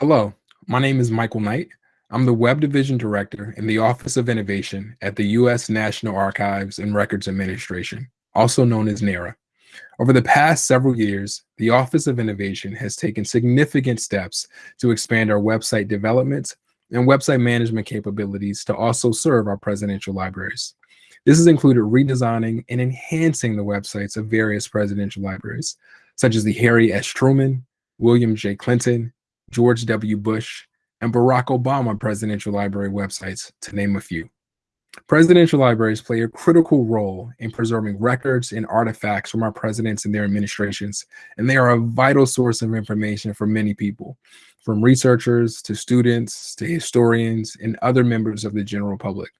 Hello, my name is Michael Knight. I'm the Web Division Director in the Office of Innovation at the U.S. National Archives and Records Administration, also known as NARA. Over the past several years, the Office of Innovation has taken significant steps to expand our website development and website management capabilities to also serve our presidential libraries. This has included redesigning and enhancing the websites of various presidential libraries, such as the Harry S. Truman, William J. Clinton, George W. Bush, and Barack Obama presidential library websites, to name a few. Presidential libraries play a critical role in preserving records and artifacts from our presidents and their administrations, and they are a vital source of information for many people, from researchers to students to historians and other members of the general public.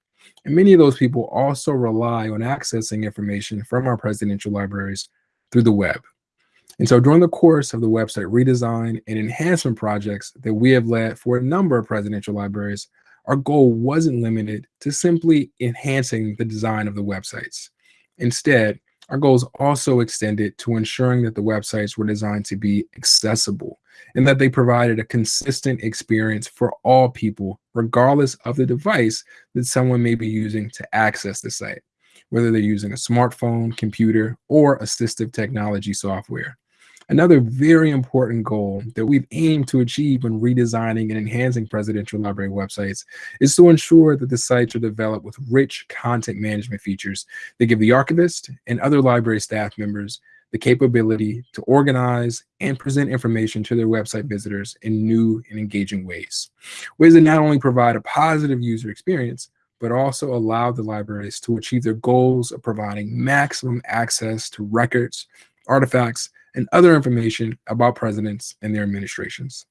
And many of those people also rely on accessing information from our presidential libraries through the web. And so during the course of the website redesign and enhancement projects that we have led for a number of presidential libraries, our goal wasn't limited to simply enhancing the design of the websites. Instead, our goals also extended to ensuring that the websites were designed to be accessible and that they provided a consistent experience for all people, regardless of the device that someone may be using to access the site, whether they're using a smartphone, computer, or assistive technology software. Another very important goal that we've aimed to achieve when redesigning and enhancing presidential library websites is to ensure that the sites are developed with rich content management features that give the archivist and other library staff members the capability to organize and present information to their website visitors in new and engaging ways. Ways that not only provide a positive user experience, but also allow the libraries to achieve their goals of providing maximum access to records, artifacts, and other information about presidents and their administrations.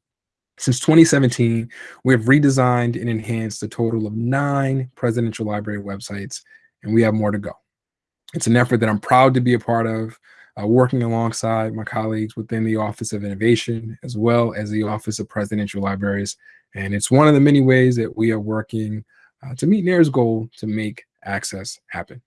Since 2017, we have redesigned and enhanced a total of nine presidential library websites, and we have more to go. It's an effort that I'm proud to be a part of, uh, working alongside my colleagues within the Office of Innovation, as well as the Office of Presidential Libraries. And it's one of the many ways that we are working uh, to meet NARA's goal to make access happen.